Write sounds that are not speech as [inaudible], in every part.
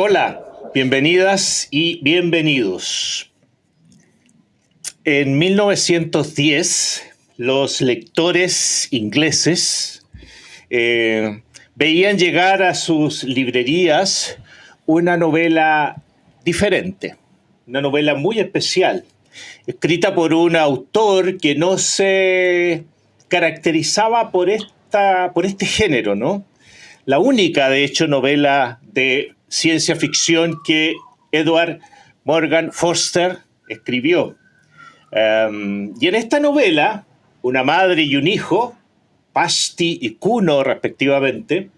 Hola, bienvenidas y bienvenidos. En 1910, los lectores ingleses eh, veían llegar a sus librerías una novela diferente, una novela muy especial, escrita por un autor que no se caracterizaba por, esta, por este género, ¿no? La única, de hecho, novela de ciencia ficción que Edward Morgan Foster escribió. Em, y en esta novela, una madre y un hijo, Pasti y Kuno respectivamente,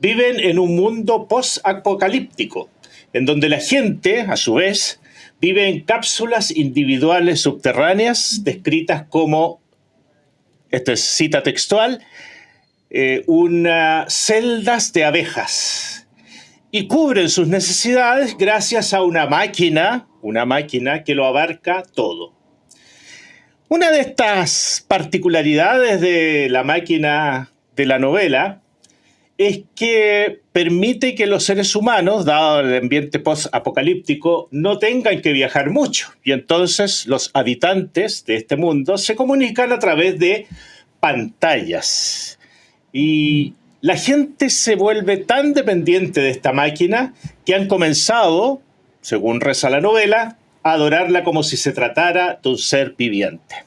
viven en un mundo post-apocalíptico, en donde la gente, a su vez, vive en cápsulas individuales subterráneas descritas como, esto es cita textual, eh, unas celdas de abejas y cubren sus necesidades gracias a una máquina, una máquina que lo abarca todo. Una de estas particularidades de la máquina de la novela es que permite que los seres humanos, dado el ambiente post-apocalíptico, no tengan que viajar mucho. Y entonces los habitantes de este mundo se comunican a través de pantallas. Y la gente se vuelve tan dependiente de esta máquina que han comenzado, según reza la novela, adorarla como si se tratara de un ser viviente.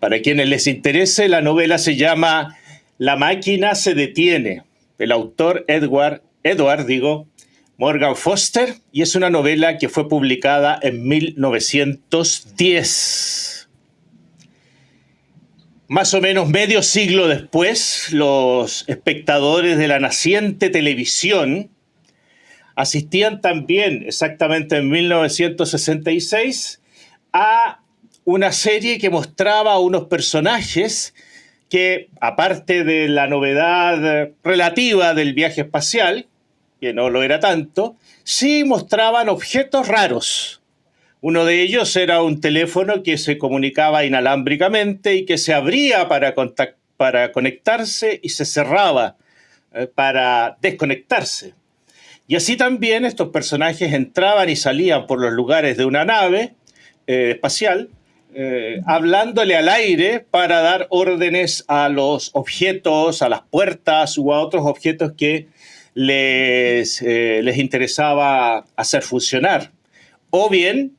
Para quienes les interese, la novela se llama La máquina se detiene, el autor Edward, Edward digo, Morgan Foster, y es una novela que fue publicada en 1910. Más o menos medio siglo después, los espectadores de la naciente televisión asistían también, exactamente en 1966, a una serie que mostraba unos personajes que, aparte de la novedad relativa del viaje espacial, que no lo era tanto, sí mostraban objetos raros. Uno de ellos era un teléfono que se comunicaba inalámbricamente y que se abría para, para conectarse y se cerraba eh, para desconectarse. Y así también estos personajes entraban y salían por los lugares de una nave eh, espacial, eh, hablándole al aire para dar órdenes a los objetos, a las puertas u a otros objetos que les, les interesaba hacer funcionar. O bien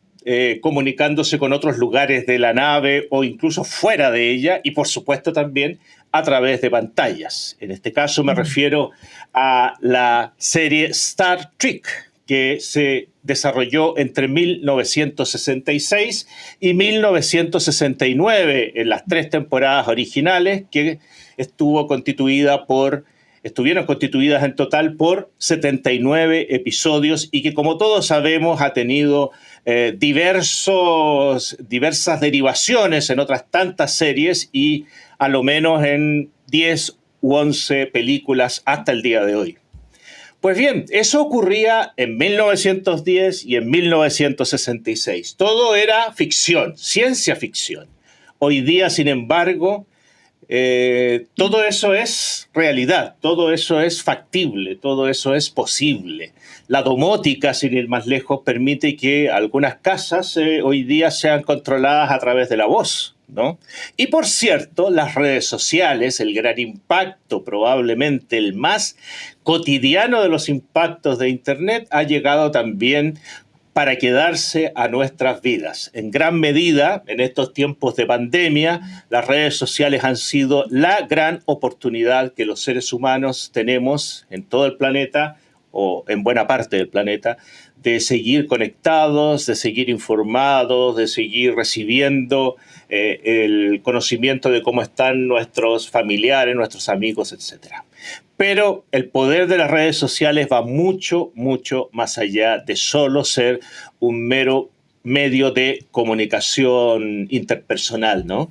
comunicándose con otros lugares de la nave o incluso fuera de ella y por supuesto también a través de pantallas. En este caso me refiero a la serie Star Trek, que se desarrolló entre 1966 y 1969 en las tres temporadas originales que estuvo constituida por estuvieron constituidas en total por 79 episodios y que como todos sabemos ha tenido eh, diversos, diversas derivaciones en otras tantas series y a lo menos en 10 u 11 películas hasta el día de hoy. Pues bien, eso ocurría en 1910 y en 1966. Todo era ficción, ciencia ficción. Hoy día, sin embargo, eh, todo eso es realidad, todo eso es factible, todo eso es posible. La domótica, sin ir más lejos, permite que algunas casas eh, hoy día sean controladas a través de la voz. Y por cierto, las redes sociales, el gran impacto, probablemente el más cotidiano de los impactos de Internet, ha llegado también para quedarse a nuestras vidas. En gran medida, en estos tiempos de pandemia, las redes sociales han sido la gran oportunidad que los seres humanos tenemos en todo el planeta o en buena parte del planeta, de seguir conectados, de seguir informados, de seguir recibiendo eh, el conocimiento de cómo están nuestros familiares, nuestros amigos, etc. Pero el poder de las redes sociales va mucho, mucho más allá de solo ser un mero medio de comunicación interpersonal, ¿no?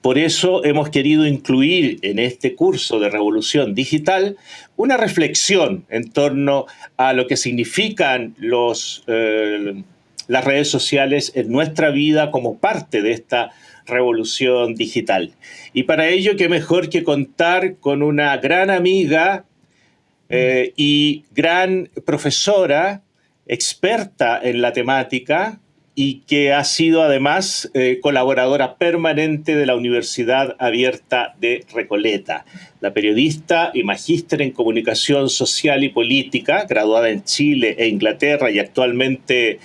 Por eso hemos querido incluir en este curso de Revolución Digital una reflexión en torno a lo que significan los, eh, las redes sociales en nuestra vida como parte de esta revolución digital. Y para ello, qué mejor que contar con una gran amiga eh, y gran profesora, experta en la temática y que ha sido además eh, colaboradora permanente de la Universidad Abierta de Recoleta. La periodista y magíster en comunicación social y política, graduada en Chile e Inglaterra y actualmente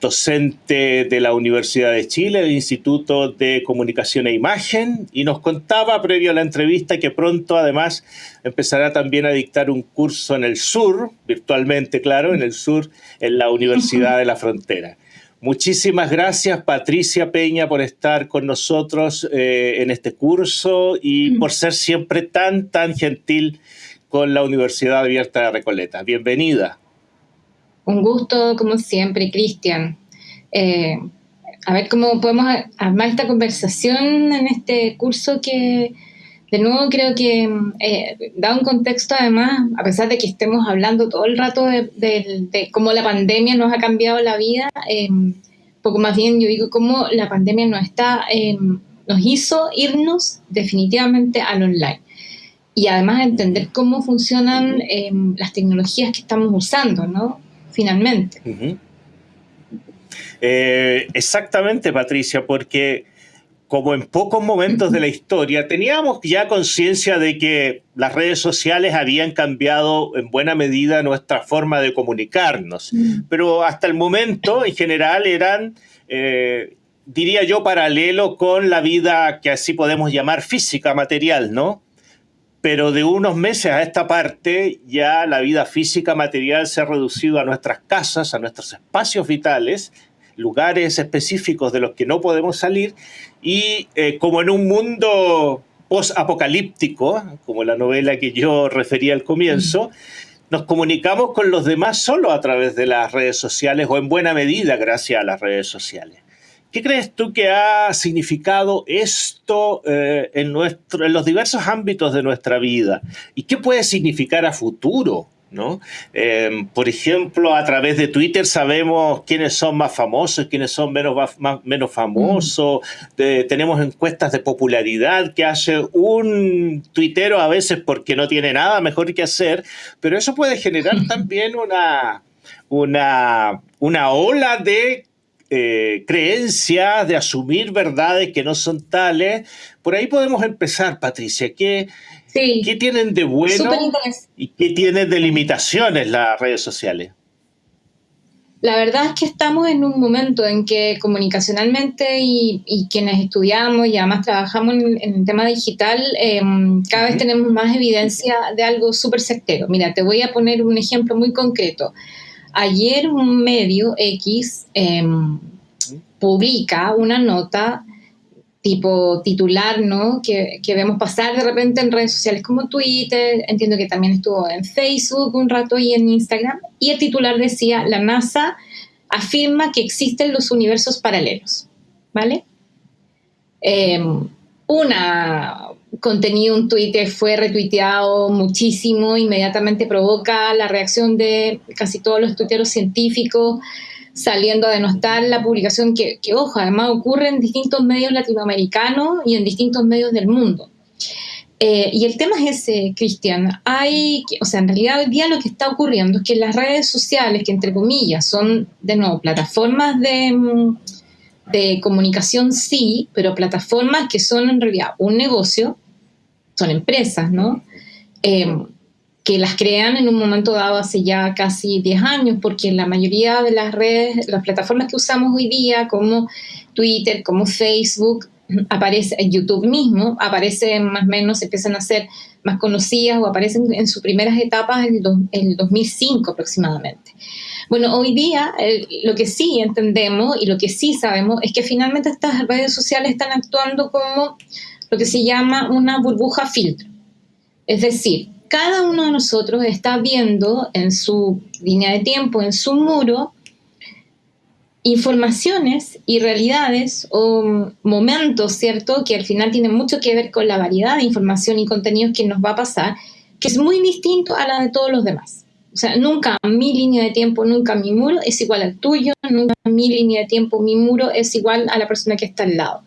docente de la Universidad de Chile, del Instituto de Comunicación e Imagen, y nos contaba previo a la entrevista que pronto además empezará también a dictar un curso en el sur, virtualmente claro, en el sur, en la Universidad de la Frontera. Muchísimas gracias Patricia Peña por estar con nosotros eh, en este curso y por ser siempre tan, tan gentil con la Universidad Abierta de Recoleta. Bienvenida. Un gusto, como siempre, Cristian. Eh, a ver cómo podemos armar esta conversación en este curso que, de nuevo, creo que eh, da un contexto, además, a pesar de que estemos hablando todo el rato de, cómo la pandemia nos ha cambiado la vida, eh, poco más bien yo digo cómo la pandemia nos, está, nos hizo irnos definitivamente al online y además entender cómo funcionan las tecnologías que estamos usando, ¿no? Finalmente. Eh, exactamente, Patricia, porque como en pocos momentos de la historia, teníamos ya conciencia de que las redes sociales habían cambiado en buena medida nuestra forma de comunicarnos, mm. pero hasta el momento, en general, eran, eh, diría yo, paralelo con la vida que así podemos llamar física, material, ¿no? Pero de unos meses a esta parte ya la vida física material se ha reducido a nuestras casas, a nuestros espacios vitales, lugares específicos de los que no podemos salir y eh, como en un mundo post-apocalíptico, como la novela que yo refería al comienzo, nos comunicamos con los demás solo a través de las redes sociales o en buena medida gracias a las redes sociales. ¿Qué crees tú que ha significado esto eh, en, nuestro, en los diversos ámbitos de nuestra vida? ¿Y qué puede significar a futuro? ¿no? Em, por ejemplo, a través de Twitter sabemos quiénes son más famosos, quiénes son menos, menos famosos, mm. tenemos encuestas de popularidad que hace un tuitero a veces porque no tiene nada mejor que hacer, pero eso puede generar [laughs] también una, una, una ola de eh, creencias, de asumir verdades que no son tales. Por ahí podemos empezar, Patricia. ¿Qué, ¿qué tienen de bueno y qué tienen de limitaciones las redes sociales? La verdad es que estamos en un momento en que comunicacionalmente y, quienes estudiamos y además trabajamos en, el tema digital, em, cada vez tenemos más evidencia de algo súper certero. Mira, te voy a poner un ejemplo muy concreto. Ayer un medio X em, publica una nota tipo titular, ¿no? Que, vemos pasar de repente en redes sociales como Twitter, entiendo que también estuvo en Facebook un rato y en Instagram, y el titular decía, la NASA afirma que existen los universos paralelos, ¿vale? Em, una, contenido, un Twitter fue retuiteado muchísimo, inmediatamente provoca la reacción de casi todos los tuiteros científicos saliendo a denostar la publicación que, ojo, además ocurre en distintos medios latinoamericanos y en distintos medios del mundo. Eh, y el tema es ese, Cristian. Hay, o sea, en realidad hoy día lo que está ocurriendo es que las redes sociales, que entre comillas son, de nuevo, plataformas de, mm, de comunicación sí, pero plataformas que son en realidad un negocio, son empresas, ¿no? Em, que las crean en un momento dado hace ya casi 10 años, porque la mayoría de las redes, las plataformas que usamos hoy día, como Twitter, como Facebook, aparece en YouTube mismo, aparecen más o menos, empiezan a ser más conocidas o aparecen en sus primeras etapas en, el 2005 aproximadamente. Bueno, hoy día lo que sí entendemos y lo que sí sabemos es que finalmente estas redes sociales están actuando como lo que se llama una burbuja filtro. Es decir, cada uno de nosotros está viendo en su línea de tiempo, en su muro, informaciones y realidades o momentos, ¿cierto? Que al final tienen mucho que ver con la variedad de información y contenidos que nos va a pasar, que es muy distinto a la de todos los demás. O sea, nunca mi línea de tiempo, nunca mi muro es igual al tuyo, nunca mi línea de tiempo, mi muro es igual a la persona que está al lado.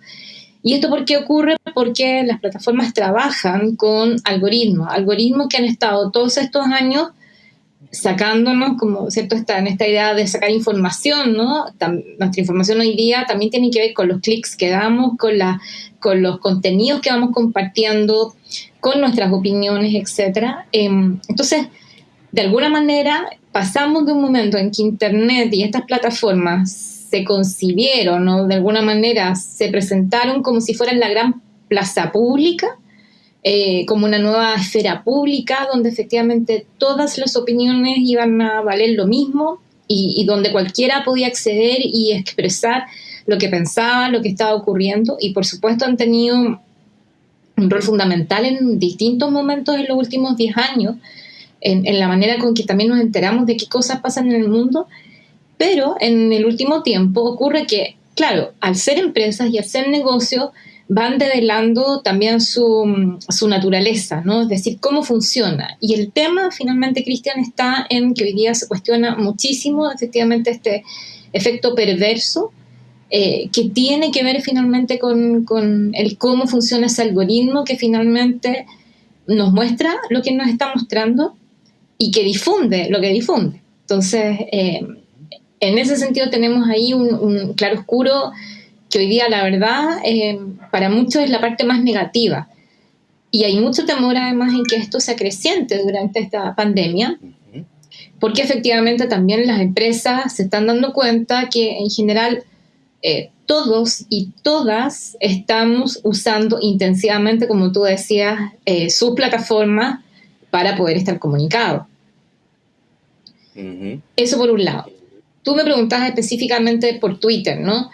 ¿Y esto por qué ocurre? Porque las plataformas trabajan con algoritmos, algoritmos que han estado todos estos años sacándonos, como cierto, está en esta idea de sacar información, ¿no? nuestra información hoy día también tiene que ver con los clics que damos, con, la, con los contenidos que vamos compartiendo, con nuestras opiniones, etc. Em, entonces, de alguna manera, pasamos de un momento en que Internet y estas plataformas se concibieron, ¿no? De alguna manera se presentaron como si fueran la gran plaza pública, eh, como una nueva esfera pública donde efectivamente todas las opiniones iban a valer lo mismo y, donde cualquiera podía acceder y expresar lo que pensaba, lo que estaba ocurriendo y por supuesto han tenido un rol fundamental en distintos momentos en los últimos 10 años, en, la manera con que también nos enteramos de qué cosas pasan en el mundo, pero en el último tiempo ocurre que, claro, al ser empresas y al ser negocios, van develando también su, su, naturaleza, ¿no? Es decir, cómo funciona. Y el tema, finalmente, Cristian, está en que hoy día se cuestiona muchísimo, efectivamente, este efecto perverso eh, que tiene que ver finalmente con, con, el cómo funciona ese algoritmo que finalmente nos muestra lo que nos está mostrando y que difunde lo que difunde. Entonces, eh, en ese sentido tenemos ahí un, un claro oscuro que hoy día la verdad eh, para muchos es la parte más negativa. Y hay mucho temor además en que esto se acreciente durante esta pandemia, porque efectivamente también las empresas se están dando cuenta que en general eh, todos y todas estamos usando intensivamente, como tú decías, eh, sus plataformas para poder estar comunicados. Eso por un lado. Tú me preguntabas específicamente por Twitter, ¿no?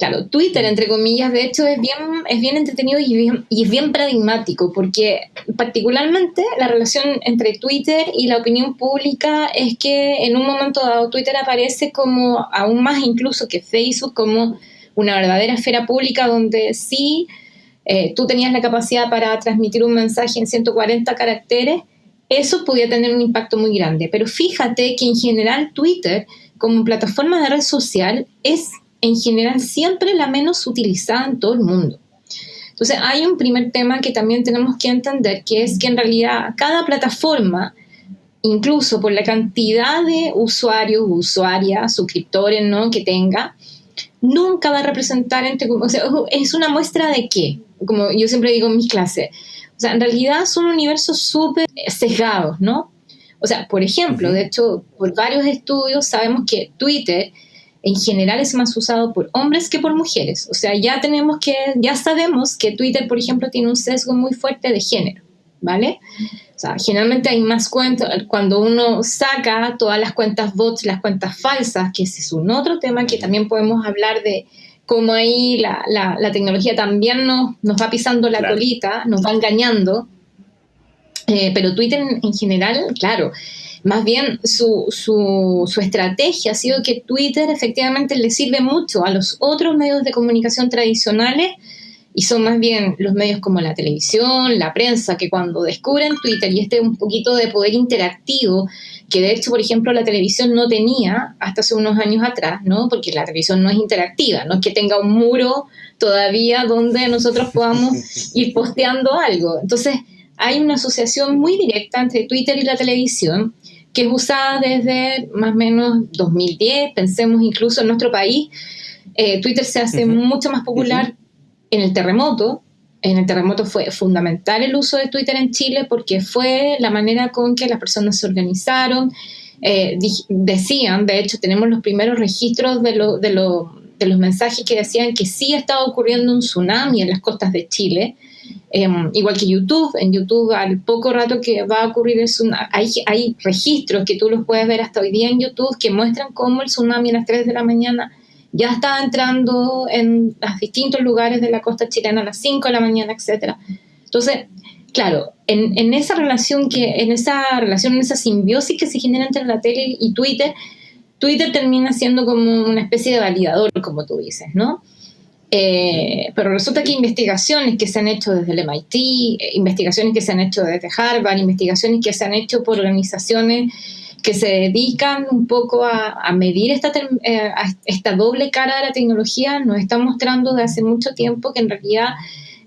Claro, Twitter, entre comillas, de hecho es bien, es bien entretenido y, es bien paradigmático, porque particularmente la relación entre Twitter y la opinión pública es que en un momento dado Twitter aparece como aún más incluso que Facebook, como una verdadera esfera pública donde sí eh, tú tenías la capacidad para transmitir un mensaje en 140 caracteres, eso podía tener un impacto muy grande. Pero fíjate que en general Twitter, como plataforma de red social, es en general siempre la menos utilizada en todo el mundo. Entonces hay un primer tema que también tenemos que entender, que es que en realidad cada plataforma, incluso por la cantidad de usuarios, usuarias, suscriptores ¿no? que tenga, nunca va a representar entre, o sea, es una muestra de qué, como yo siempre digo en mis clases. O sea, en realidad son universos súper sesgados, ¿no? O sea, por ejemplo, de hecho, por varios estudios sabemos que Twitter en general es más usado por hombres que por mujeres. O sea, ya tenemos que, ya sabemos que Twitter, por ejemplo, tiene un sesgo muy fuerte de género, ¿vale? O sea, generalmente hay más cuentas, cuando uno saca todas las cuentas bots, las cuentas falsas, que ese es un otro tema que también podemos hablar de cómo ahí la, la, tecnología también nos, nos, va pisando la colita, nos va engañando. Eh, pero Twitter en general, claro, más bien su, su, su, estrategia ha sido que Twitter efectivamente le sirve mucho a los otros medios de comunicación tradicionales y son más bien los medios como la televisión, la prensa, que cuando descubren Twitter y este un poquito de poder interactivo, que de hecho, por ejemplo, la televisión no tenía hasta hace unos años atrás, ¿no? Porque la televisión no es interactiva, no es que tenga un muro todavía donde nosotros podamos [laughs] ir posteando algo. Entonces, hay una asociación muy directa entre Twitter y la televisión que es usada desde más o menos 2010, pensemos incluso en nuestro país. Eh, Twitter se hace mucho más popular en el terremoto. En el terremoto fue fundamental el uso de Twitter en Chile porque fue la manera con que las personas se organizaron. Eh, decían, de hecho, tenemos los primeros registros de, lo, de, lo, de los mensajes que decían que sí estaba ocurriendo un tsunami en las costas de Chile. Em, igual que YouTube, en YouTube al poco rato que va a ocurrir el tsunami, hay, hay registros que tú los puedes ver hasta hoy día en YouTube que muestran cómo el tsunami a las 3 de la mañana ya estaba entrando en los distintos lugares de la costa chilena a las 5 de la mañana, etc. Entonces, claro, en, en, esa relación que, en esa relación, en esa simbiosis que se genera entre la tele y Twitter, Twitter termina siendo como una especie de validador, como tú dices, ¿no? Eh, pero resulta que investigaciones que se han hecho desde el MIT, eh, investigaciones que se han hecho desde Harvard, investigaciones que se han hecho por organizaciones que se dedican un poco a, medir esta, eh, esta doble cara de la tecnología, nos están mostrando desde hace mucho tiempo que en realidad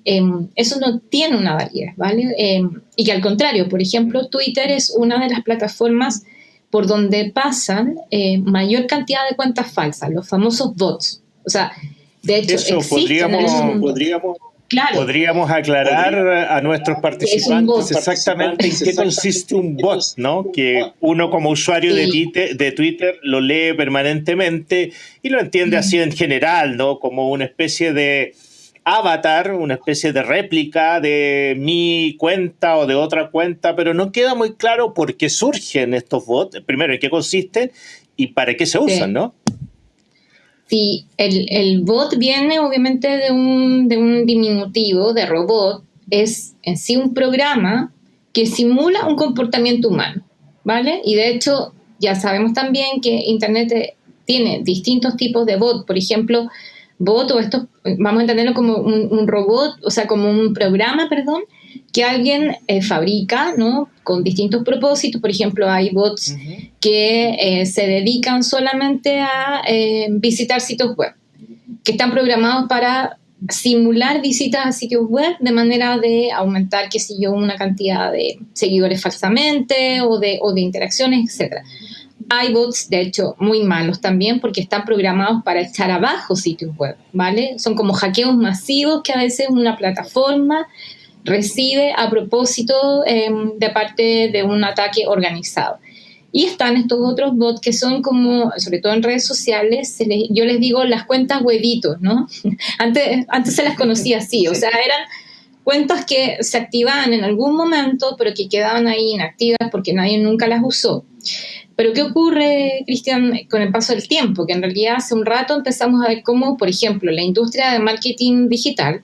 em, eso no tiene una validez, ¿vale? Em, y que al contrario, por ejemplo, Twitter es una de las plataformas por donde pasan eh, mayor cantidad de cuentas falsas, los famosos bots. O sea, de hecho, Eso podríamos, podríamos Podríamos aclarar a nuestros participantes exactamente en qué consiste un bot, ¿no? Que uno como usuario de, Twitter, de Twitter lo lee permanentemente y lo entiende así en general, ¿no? Como una especie de avatar, una especie de réplica de mi cuenta o de otra cuenta, pero no queda muy claro por qué surgen estos bots, primero en qué consisten y para qué se usan, ¿no? Sí, el, el, bot viene obviamente de un, de un diminutivo, de robot, es en sí un programa que simula un comportamiento humano, ¿vale? Y de hecho ya sabemos también que Internet tiene distintos tipos de bot, por ejemplo, bot o esto, vamos a entenderlo como un, robot, o sea, como un programa, perdón, que alguien eh, fabrica, ¿no? Con distintos propósitos. Por ejemplo, hay bots que eh, se dedican solamente a eh, visitar sitios web, que están programados para simular visitas a sitios web de manera de aumentar, qué sé yo, una cantidad de seguidores falsamente o de, o de interacciones, etcétera. Hay bots, de hecho, muy malos también porque están programados para echar abajo sitios web, ¿vale? Son como hackeos masivos que a veces una plataforma recibe a propósito em, de parte de un ataque organizado. Y están estos otros bots que son como, sobre todo en redes sociales, yo les digo las cuentas huevitos, ¿no? [laughs] Antes, antes se las conocía así, o sea, eran cuentas que se activaban en algún momento, pero que quedaban ahí inactivas porque nadie nunca las usó. Pero ¿qué ocurre, Cristian, con el paso del tiempo? Que en realidad hace un rato empezamos a ver cómo, por ejemplo, la industria de marketing digital,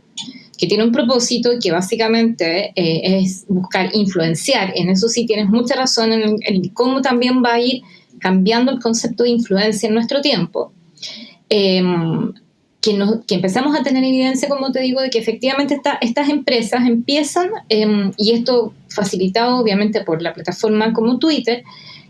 que tiene un propósito que básicamente eh, es buscar influenciar, en eso sí tienes mucha razón en, cómo también va a ir cambiando el concepto de influencia en nuestro tiempo. Em, que, que, empezamos a tener evidencia, como te digo, de que efectivamente estas empresas empiezan, em, y esto facilitado obviamente por la plataforma como Twitter,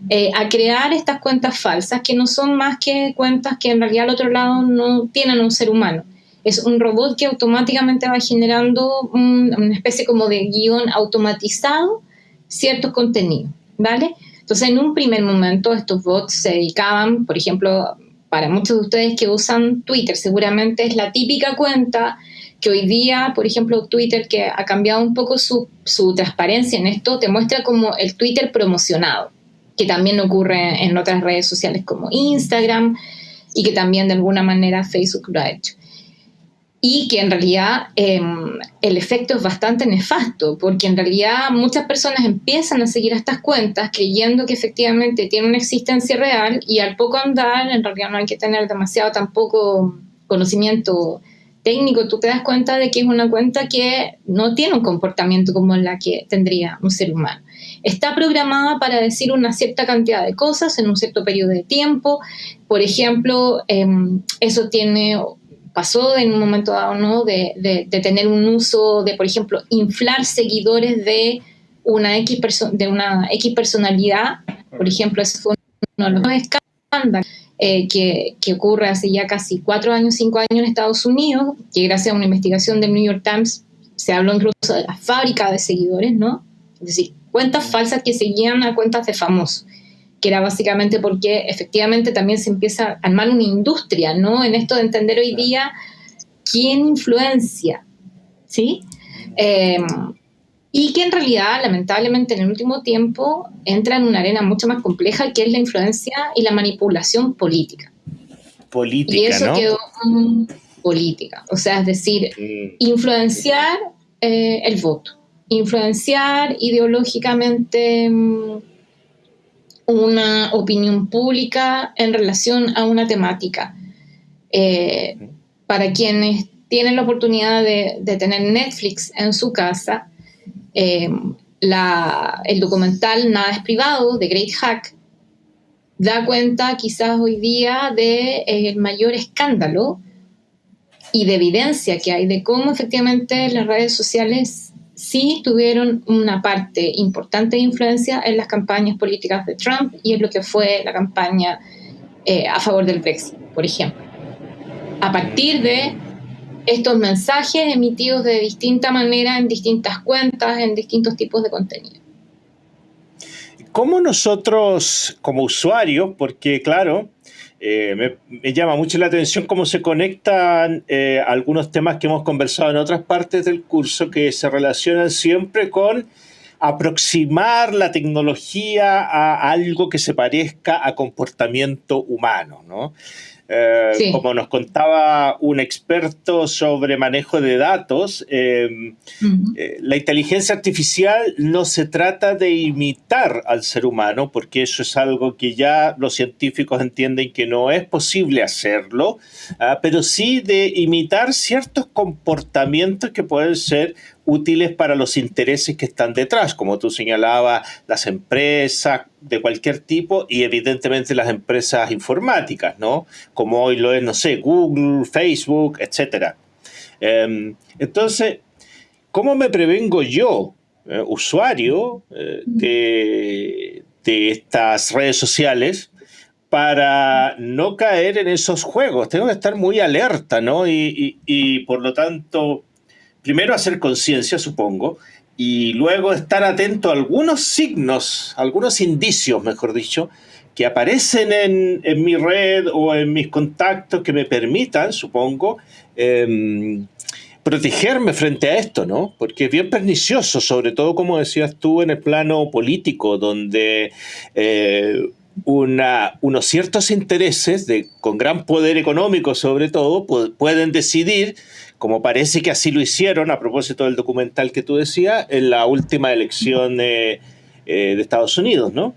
eh, a crear estas cuentas falsas que no son más que cuentas que en realidad al otro lado no tienen un ser humano. Es un robot que automáticamente va generando una especie como de guion automatizado ciertos contenidos, ¿vale? Entonces, en un primer momento, estos bots se dedicaban, por ejemplo, para muchos de ustedes que usan Twitter, seguramente es la típica cuenta que hoy día, por ejemplo, Twitter, que ha cambiado un poco su, su transparencia en esto, te muestra como el Twitter promocionado que también ocurre en otras redes sociales como Instagram y que también de alguna manera Facebook lo ha hecho. Y que en realidad em, el efecto es bastante nefasto, porque en realidad muchas personas empiezan a seguir estas cuentas creyendo que efectivamente tienen una existencia real y al poco andar, en realidad no hay que tener demasiado tampoco conocimiento técnico, tú te das cuenta de que es una cuenta que no tiene un comportamiento como la que tendría un ser humano está programada para decir una cierta cantidad de cosas en un cierto periodo de tiempo. Por ejemplo, em, eso tiene pasó en un momento dado, ¿no? De, de, tener un uso de, por ejemplo, inflar seguidores de una X, de una X personalidad. Por ejemplo, eso fue uno de los escándalos eh, que, que, ocurre hace ya casi cuatro años, cinco años en Estados Unidos, que gracias a una investigación del New York Times se habló incluso de la fábrica de seguidores, ¿no? Es decir, cuentas falsas que seguían a cuentas de famosos, que era básicamente porque efectivamente también se empieza a armar una industria, ¿no? En esto de entender hoy día quién influencia, ¿sí? Em, y que en realidad, lamentablemente, en el último tiempo entra en una arena mucho más compleja que es la influencia y la manipulación política. Política, y eso quedó como política, o sea, es decir, mm. influenciar eh, el voto influenciar ideológicamente mm, una opinión pública en relación a una temática. Eh, para quienes tienen la oportunidad de, tener Netflix en su casa, eh, el documental Nada es privado de Great Hack da cuenta quizás hoy día del de, mayor escándalo y de evidencia que hay de cómo efectivamente las redes sociales sí tuvieron una parte importante de influencia en las campañas políticas de Trump y en lo que fue la campaña eh, a favor del Brexit, por ejemplo. A partir de estos mensajes emitidos de distinta manera en distintas cuentas, en distintos tipos de contenido. ¿cómo nosotros como usuarios, porque claro, me, llama mucho la atención cómo se conectan algunos temas que hemos conversado en otras partes del curso que se relacionan siempre con aproximar la tecnología a algo que se parezca a comportamiento humano, ¿no? Eh, como nos contaba un experto sobre manejo de datos, em, eh, la inteligencia artificial no se trata de imitar al ser humano, porque eso es algo que ya los científicos entienden que no es posible hacerlo, ah, pero sí de imitar ciertos comportamientos que pueden ser útiles para los intereses que están detrás, como tú señalabas, las empresas de cualquier tipo y evidentemente las empresas informáticas, ¿no? Como hoy lo es, no sé, Google, Facebook, etc. Em, entonces, ¿cómo me prevengo yo, eh, usuario eh, de, estas redes sociales, para no caer en esos juegos. Tengo que estar muy alerta, ¿no? y, por lo tanto, primero hacer conciencia, supongo, y luego estar atento a algunos signos, algunos indicios, mejor dicho, que aparecen en, mi red o en mis contactos que me permitan, supongo, em, protegerme frente a esto, ¿no? Porque es bien pernicioso, sobre todo, como decías tú, en el plano político, donde eh, unos ciertos intereses con gran poder económico, sobre todo, pueden decidir como parece que así lo hicieron, a propósito del documental que tú decías, en la última elección eh, de Estados Unidos, ¿no?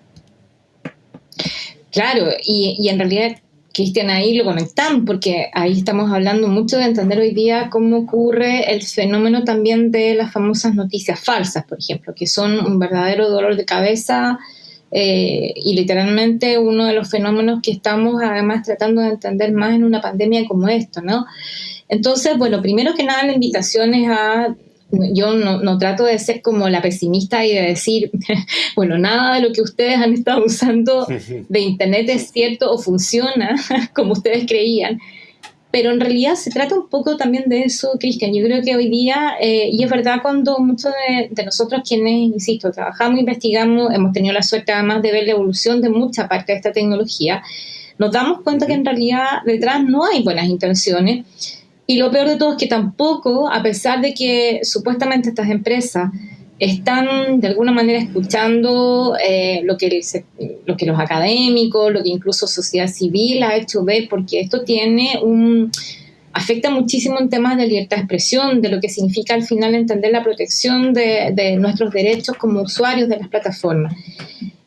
Claro, y, en realidad, Cristian, ahí lo conectan, porque ahí estamos hablando mucho de entender hoy día cómo ocurre el fenómeno también de las famosas noticias falsas, por ejemplo, que son un verdadero dolor de cabeza eh, y literalmente uno de los fenómenos que estamos además tratando de entender más en una pandemia como esto, ¿no? Entonces, bueno, primero que nada la invitación es a yo no, trato de ser como la pesimista y de decir, [laughs] bueno, nada de lo que ustedes han estado usando de Internet es cierto o funciona [laughs] como ustedes creían. Pero en realidad se trata un poco también de eso, Cristian. Yo creo que hoy día, eh, y es verdad cuando muchos de, de, nosotros quienes, insisto, trabajamos, investigamos, hemos tenido la suerte además de ver la evolución de mucha parte de esta tecnología, nos damos cuenta que en realidad detrás no hay buenas intenciones y lo peor de todo es que tampoco, a pesar de que supuestamente estas empresas están de alguna manera escuchando eh, lo, que lo que los académicos, lo que incluso sociedad civil ha hecho ver, porque esto tiene un afecta muchísimo en temas de libertad de expresión, de lo que significa al final entender la protección de, nuestros derechos como usuarios de las plataformas.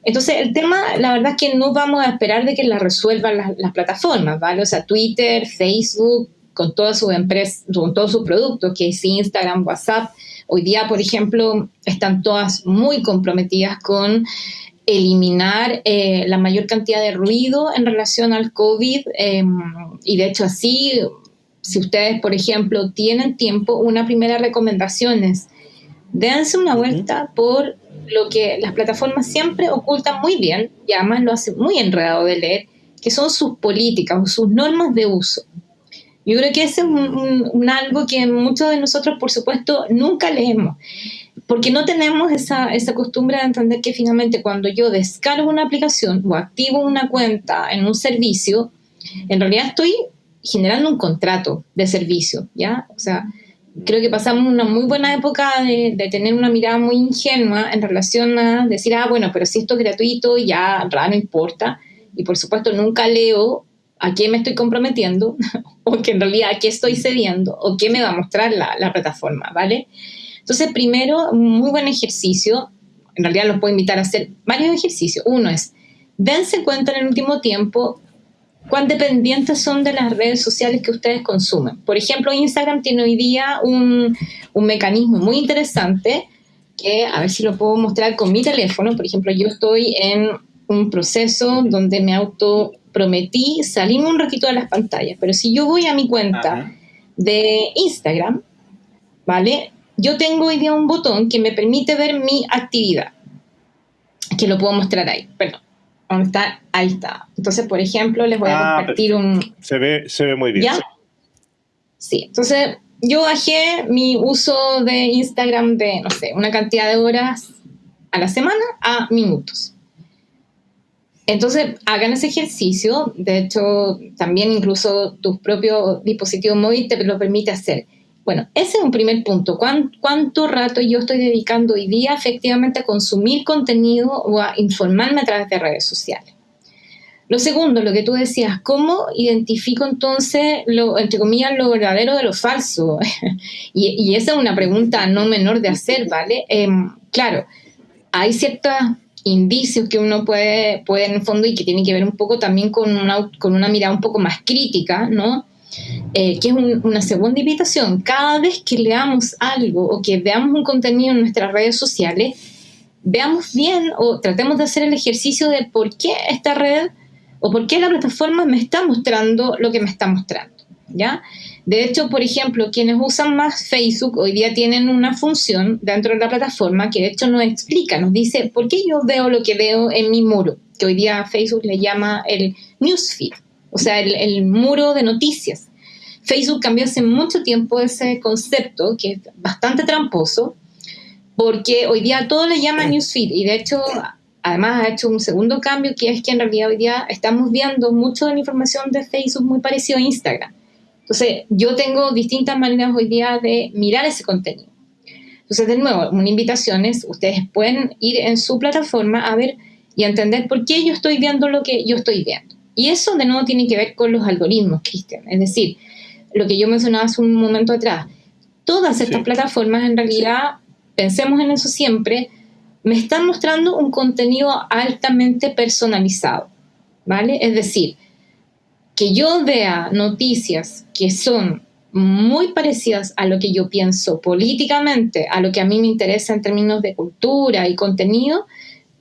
Entonces, el tema, la verdad es que no vamos a esperar de que la resuelvan las, las plataformas, ¿vale? O sea, Twitter, Facebook, con todas sus empresas, con todos sus productos, que es Instagram, WhatsApp. Hoy día, por ejemplo, están todas muy comprometidas con eliminar eh, la mayor cantidad de ruido en relación al COVID. Em, y de hecho, así, si ustedes, por ejemplo, tienen tiempo, una primera recomendación es dense una vuelta por lo que las plataformas siempre ocultan muy bien, y además lo hacen muy enredado de leer, que son sus políticas o sus normas de uso. Yo creo que ese es un, algo que muchos de nosotros, por supuesto, nunca leemos, porque no tenemos esa, esa costumbre de entender que finalmente cuando yo descargo una aplicación o activo una cuenta en un servicio, en realidad estoy generando un contrato de servicio, ¿ya? O sea, creo que pasamos una muy buena época de, de, tener una mirada muy ingenua en relación a decir, ah, bueno, pero si esto es gratuito, ya no importa. Y por supuesto nunca leo a qué me estoy comprometiendo [laughs] o que en realidad a qué estoy cediendo o qué me va a mostrar la, la plataforma, ¿vale? Entonces, primero, muy buen ejercicio, en realidad los puedo invitar a hacer varios ejercicios. Uno es, dense cuenta en el último tiempo cuán dependientes son de las redes sociales que ustedes consumen. Por ejemplo, Instagram tiene hoy día un, un mecanismo muy interesante que, a ver si lo puedo mostrar con mi teléfono. Por ejemplo, yo estoy en un proceso donde me auto prometí salirme un ratito de las pantallas, pero si yo voy a mi cuenta de Instagram, ¿vale? Yo tengo hoy día un botón que me permite ver mi actividad, que lo puedo mostrar ahí, perdón. ¿Dónde está? Ahí está. Entonces, por ejemplo, les voy a ah, compartir un... Se ve, se ve muy bien. ¿Ya? Sí, entonces yo bajé mi uso de Instagram de, no sé, una cantidad de horas a la semana a minutos. Entonces, hagan ese ejercicio. De hecho, también incluso tu propio dispositivo móvil te lo permite hacer. Bueno, ese es un primer punto. ¿Cuánto rato yo estoy dedicando hoy día efectivamente a consumir contenido o a informarme a través de redes sociales? Lo segundo, lo que tú decías, ¿cómo identifico entonces, lo, entre comillas, lo verdadero de lo falso? [laughs] y, esa es una pregunta no menor de hacer, ¿vale? Em, claro, hay ciertos indicios que uno puede, puede en el fondo y que tiene que ver un poco también con una, con una mirada un poco más crítica, ¿no? Eh, que es una segunda invitación. Cada vez que leamos algo o que veamos un contenido en nuestras redes sociales, veamos bien o tratemos de hacer el ejercicio de por qué esta red o por qué la plataforma me está mostrando lo que me está mostrando. ¿Ya? De hecho, por ejemplo, quienes usan más Facebook hoy día tienen una función dentro de la plataforma que de hecho nos explica, nos dice por qué yo veo lo que veo en mi muro, que hoy día Facebook le llama el newsfeed, o sea, el, muro de noticias. Facebook cambió hace mucho tiempo ese concepto, que es bastante tramposo, porque hoy día todo le llama newsfeed y de hecho además ha hecho un segundo cambio que es que en realidad hoy día estamos viendo mucho de la información de Facebook muy parecido a Instagram. Entonces, yo tengo distintas maneras hoy día de mirar ese contenido. Entonces, de nuevo, una invitación es, ustedes pueden ir en su plataforma a ver y entender por qué yo estoy viendo lo que yo estoy viendo. Y eso de nuevo tiene que ver con los algoritmos, Cristian. Es decir, lo que yo mencionaba hace un momento atrás. Todas estas plataformas en realidad, pensemos en eso siempre, me están mostrando un contenido altamente personalizado. ¿Vale? Es decir, que yo vea noticias que son muy parecidas a lo que yo pienso políticamente, a lo que a mí me interesa en términos de cultura y contenido,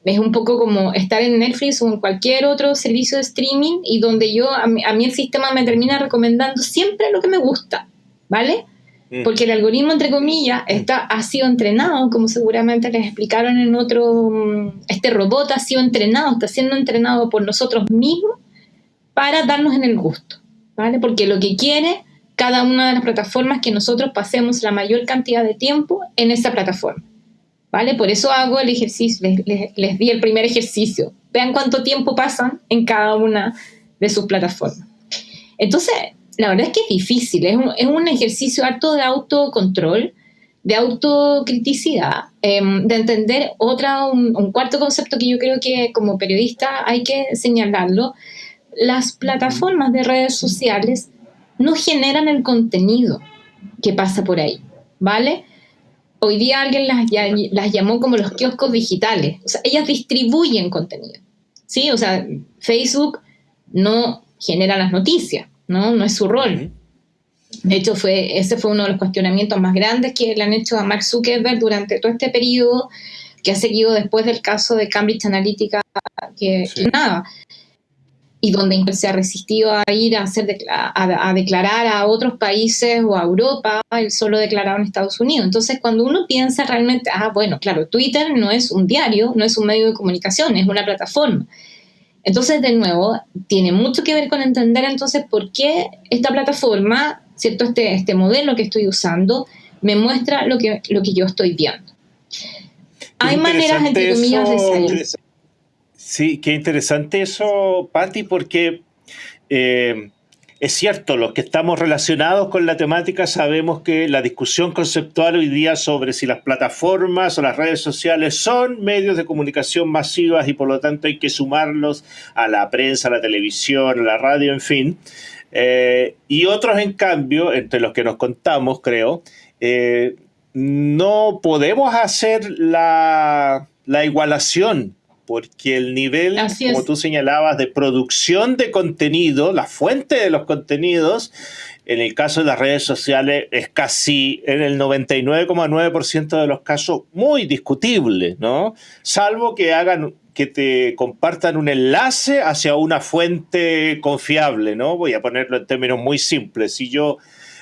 es un poco como estar en Netflix o en cualquier otro servicio de streaming y donde yo, a mí, el sistema me termina recomendando siempre lo que me gusta, ¿vale? Mm. Porque el algoritmo, entre comillas, está, ha sido entrenado, como seguramente les explicaron en otro, mm, este robot ha sido entrenado, está siendo entrenado por nosotros mismos para darnos en el gusto, ¿vale? Porque lo que quiere cada una de las plataformas es que nosotros pasemos la mayor cantidad de tiempo en esa plataforma, ¿vale? Por eso hago el ejercicio, les, di el primer ejercicio. Vean cuánto tiempo pasan en cada una de sus plataformas. Entonces, la verdad es que es difícil, es un, ejercicio harto de autocontrol, de autocriticidad, em, de entender otra, un, cuarto concepto que yo creo que como periodista hay que señalarlo, las plataformas de redes sociales no generan el contenido que pasa por ahí, ¿vale? Hoy día alguien las, las llamó como los kioscos digitales, o sea, ellas distribuyen contenido, ¿sí? O sea, Facebook no genera las noticias, ¿no? No es su rol. De hecho, fue, ese fue uno de los cuestionamientos más grandes que le han hecho a Mark Zuckerberg durante todo este periodo que ha seguido después del caso de Cambridge Analytica, que, que nada, y donde se ha resistido a ir a, hacer a, declarar a otros países o a Europa, él solo declarado en Estados Unidos. Entonces, cuando uno piensa realmente, ah, bueno, claro, Twitter no es un diario, no es un medio de comunicación, es una plataforma. Entonces, de nuevo, tiene mucho que ver con entender entonces por qué esta plataforma, ¿cierto? Este, este modelo que estoy usando, me muestra lo que, lo que yo estoy viendo. Hay maneras, entre comillas, de salir. Sí, qué interesante eso, Patti, porque eh, es cierto, los que estamos relacionados con la temática sabemos que la discusión conceptual hoy día sobre si las plataformas o las redes sociales son medios de comunicación masivas y por lo tanto hay que sumarlos a la prensa, a la televisión, a la radio, en fin. Eh, y otros, en cambio, entre los que nos contamos, creo, eh, no podemos hacer la, la igualación porque el nivel, como tú señalabas, de producción de contenido, la fuente de los contenidos, en el caso de las redes sociales es casi en el 99,9% de los casos muy discutible, ¿no? Salvo que hagan que te compartan un enlace hacia una fuente confiable, ¿no? Voy a ponerlo en términos muy simples. Si yo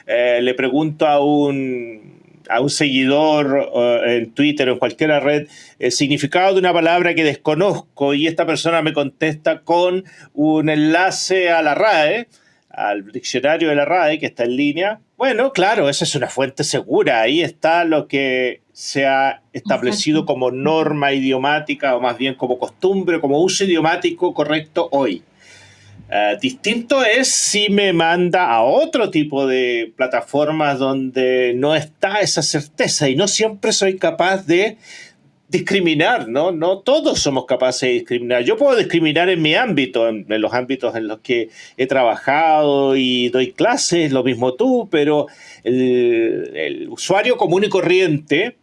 eh, le pregunto a un a un seguidor en Twitter o en cualquier red el significado de una palabra que desconozco y esta persona me contesta con un enlace a la RAE, al diccionario de la RAE que está en línea, bueno, claro, esa es una fuente segura, ahí está lo que se ha establecido como norma idiomática o más bien como costumbre, como uso idiomático correcto hoy. Eh, distinto es si me manda a otro tipo de plataformas donde no está esa certeza y no siempre soy capaz de discriminar, ¿no? No todos somos capaces de discriminar. Yo puedo discriminar en mi ámbito, en, los ámbitos en los que he trabajado y doy clases, lo mismo tú, pero el, usuario común y corriente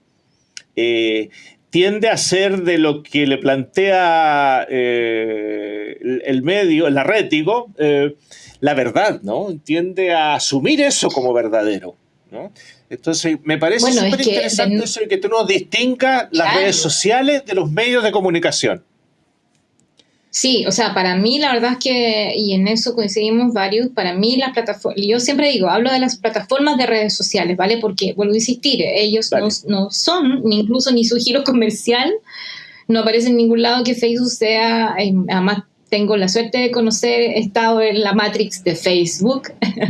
eh, tiende a ser de lo que le plantea eh, el, medio, el red, eh, la verdad, ¿no? Tiende a asumir eso como verdadero, ¿no? Entonces, me parece súper interesante eso de que tú nos distingas las redes sociales de los medios de comunicación. Sí, o sea, para mí la verdad es que, y en eso coincidimos varios, para mí las plataformas, yo siempre digo, hablo de las plataformas de redes sociales, ¿vale? Porque, vuelvo a insistir, ellos no, no, son, ni incluso ni su giro [laughs] comercial, no aparece en ningún lado que Facebook sea, eh, además tengo la suerte de conocer, he estado en la Matrix de Facebook. [laughs]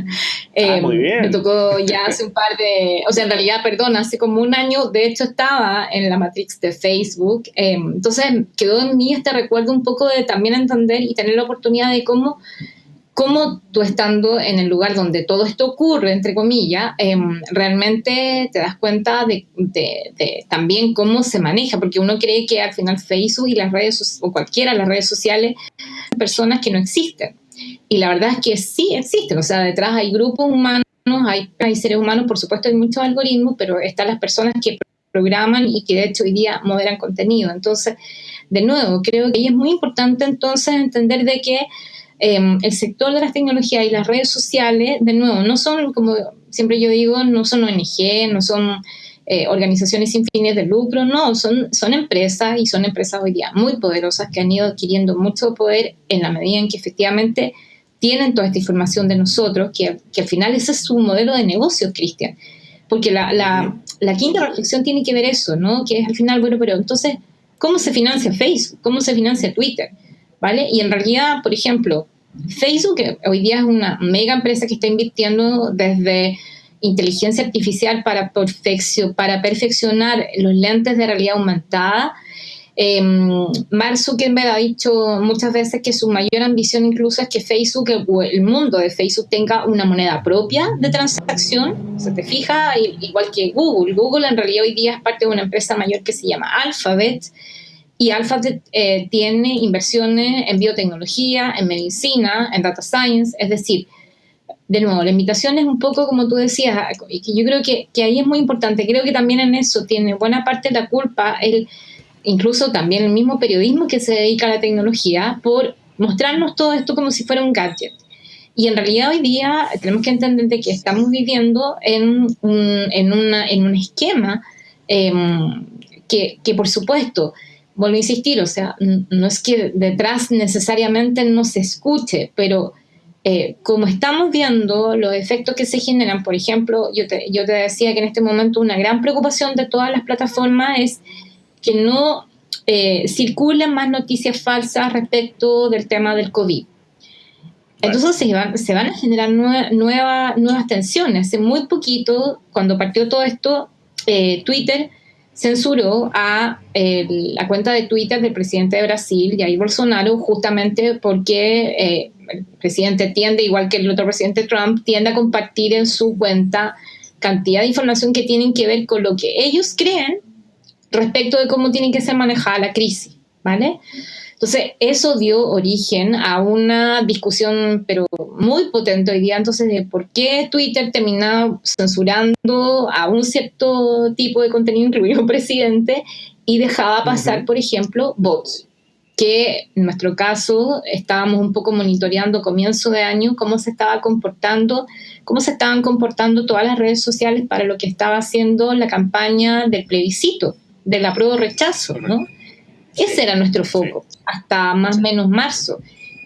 Ah, muy em, bien. Me tocó ya [laughs] hace un par de, o sea, en realidad, perdón, hace como un año, de hecho estaba en la Matrix de Facebook. Em, entonces quedó en mí este recuerdo un poco de también entender y tener la oportunidad de cómo cómo tú estando en el lugar donde todo esto ocurre, entre comillas, em, realmente te das cuenta de, también cómo se maneja, porque uno cree que al final Facebook y las redes, o cualquiera de las redes sociales, personas que no existen. Y la verdad es que sí existen, o sea, detrás hay grupos humanos, hay, hay seres humanos, por supuesto hay muchos algoritmos, pero están las personas que programan y que de hecho hoy día moderan contenido. Entonces, de nuevo, creo que ahí es muy importante entonces entender de que Em, el sector de las tecnologías y las redes sociales, de nuevo, no son, como siempre yo digo, no son ONG, no son eh, organizaciones sin fines de lucro, no, son, son empresas y son empresas hoy día muy poderosas que han ido adquiriendo mucho poder en la medida en que efectivamente tienen toda esta información de nosotros, que, que al final ese es su modelo de negocio, Cristian. Porque la, la, la quinta reflexión tiene que ver eso, ¿no? Que es al final, bueno, pero entonces, ¿cómo se financia Facebook? ¿Cómo se financia Twitter? ¿Vale? Y en realidad, por ejemplo, Facebook hoy día es una mega empresa que está invirtiendo desde inteligencia artificial para, perfeccionar los lentes de realidad aumentada. Eh, Mark Zuckerberg ha dicho muchas veces que su mayor ambición incluso es que Facebook, el, mundo de Facebook tenga una moneda propia de transacción. Se te fija, igual que Google. Google en realidad hoy día es parte de una empresa mayor que se llama Alphabet y Alphabet eh, tiene inversiones en biotecnología, en medicina, en data science, es decir, de nuevo, la invitación es un poco como tú decías, y que yo creo que, que, ahí es muy importante, creo que también en eso tiene buena parte de la culpa, el, incluso también el mismo periodismo que se dedica a la tecnología, por mostrarnos todo esto como si fuera un gadget. Y en realidad hoy día tenemos que entender de que estamos viviendo en un, en una, en un esquema em, que, que, por supuesto, vuelvo a insistir, o sea, no es que detrás necesariamente no se escuche, pero eh, como estamos viendo los efectos que se generan, por ejemplo, yo te, yo te decía que en este momento una gran preocupación de todas las plataformas es que no eh, circulen más noticias falsas respecto del tema del COVID. Entonces se van, se van a generar nuevas tensiones. Hace muy poquito, cuando partió todo esto, eh, Twitter censuró a la cuenta de Twitter del presidente de Brasil, Jair Bolsonaro, justamente porque eh, el presidente tiende, igual que el otro presidente Trump, tiende a compartir en su cuenta cantidad de información que tienen que ver con lo que ellos creen respecto de cómo tiene que ser manejada la crisis, ¿vale? Entonces, eso dio origen a una discusión, pero muy potente hoy día, entonces, de por qué Twitter termina censurando a un cierto tipo de contenido, incluido un presidente, y dejaba pasar, por ejemplo, bots que en nuestro caso estábamos un poco monitoreando comienzo de año cómo se estaba comportando, cómo se estaban comportando todas las redes sociales para lo que estaba haciendo la campaña del plebiscito, del apruebo rechazo, ¿no? Ese era nuestro foco, hasta más o menos marzo,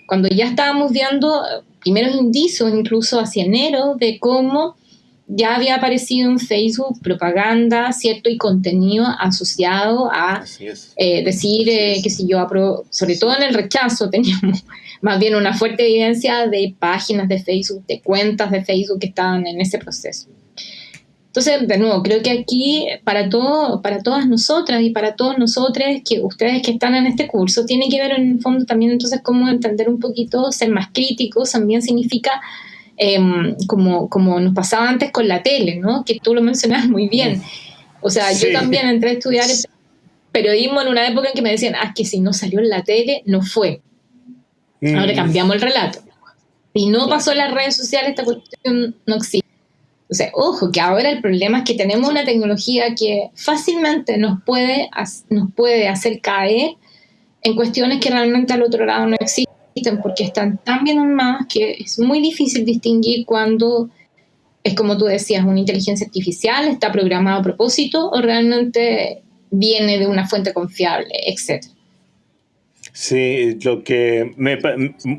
cuando ya estábamos viendo primeros indicios, incluso hacia enero, de cómo ya había aparecido en Facebook propaganda, ¿cierto? Y contenido asociado a eh, decir eh, que si yo apruebo, sobre todo en el rechazo, [laughs] teníamos más bien una fuerte evidencia de páginas de Facebook, de cuentas de Facebook que estaban en ese proceso. Entonces, de nuevo, creo que aquí para, todo, para todas nosotras y para todos nosotros, que ustedes que están en este curso, tiene que ver en el fondo también entonces cómo entender un poquito, ser más críticos, también significa em, como, como nos pasaba antes con la tele, ¿no? Que tú lo mencionas muy bien. O sea, yo también entré a estudiar periodismo en una época en que me decían, ah, que si no salió en la tele, no fue. Ahora mm. cambiamos el relato. Si no pasó en las redes sociales, esta cuestión no existe. O ojo, que ahora el problema es que tenemos una tecnología que fácilmente nos puede, nos puede hacer caer en cuestiones que realmente al otro lado no existen, porque están tan bien armadas que es muy difícil distinguir cuando es como tú decías, una inteligencia artificial, está programado a propósito o realmente viene de una fuente confiable, etcétera. Sí, lo que me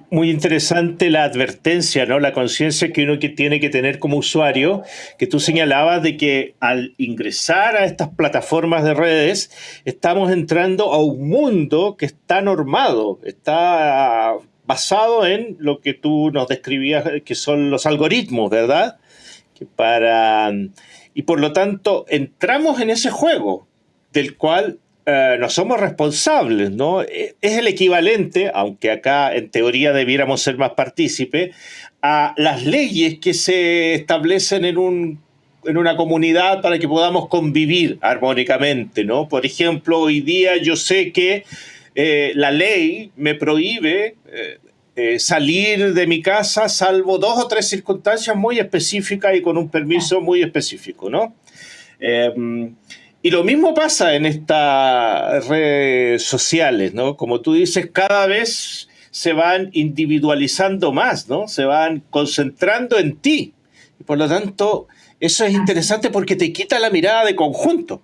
muy interesante la advertencia, ¿no? La conciencia que uno que tiene que tener como usuario, que tú señalabas de que al ingresar a estas plataformas de redes estamos entrando a un mundo que está normado, está basado en lo que tú nos describías que son los algoritmos, ¿verdad? Que para y por lo tanto entramos en ese juego del cual eh, no somos responsables, ¿no? E, es el equivalente, aunque acá en teoría debiéramos ser más partícipes, a las leyes que se establecen en, un, en una comunidad para que podamos convivir armónicamente, ¿no? Por ejemplo, hoy día yo sé que eh, la ley me prohíbe eh, salir de mi casa salvo dos o tres circunstancias muy específicas y con un permiso muy específico, ¿no? Y lo mismo pasa en estas redes sociales, ¿no? Como tú dices, cada vez se van individualizando más, ¿no? Se van concentrando en ti. Y por lo tanto, eso es interesante porque te quita la mirada de conjunto.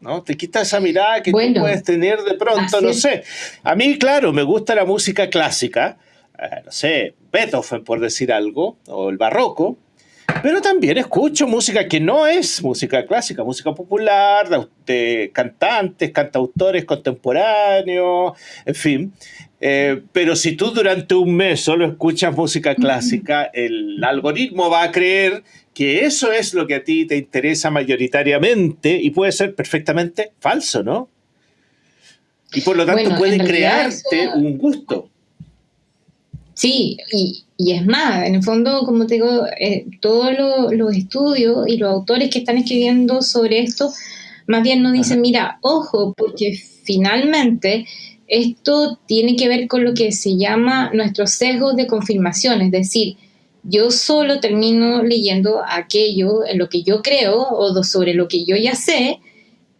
¿no? Te quita esa mirada que tú puedes tener de pronto, no sé. A mí, claro, me gusta la música clásica, eh, no sé, Beethoven por decir algo, o el barroco, pero también escucho música que no es música clásica, música popular, de, cantantes, cantautores contemporáneos, en fin. Eh, pero si tú durante un mes solo escuchas música clásica, el algoritmo va a creer que eso es lo que a ti te interesa mayoritariamente y puede ser perfectamente falso, ¿no? Y por lo tanto puede crearte un gusto. Sí, y, y, es más, en el fondo, como te digo, eh, todos los estudios y los autores que están escribiendo sobre esto, más bien nos dicen, mira, ojo, porque finalmente esto tiene que ver con lo que se llama nuestros sesgos de confirmación, es decir, yo solo termino leyendo aquello en lo que yo creo o sobre lo que yo ya sé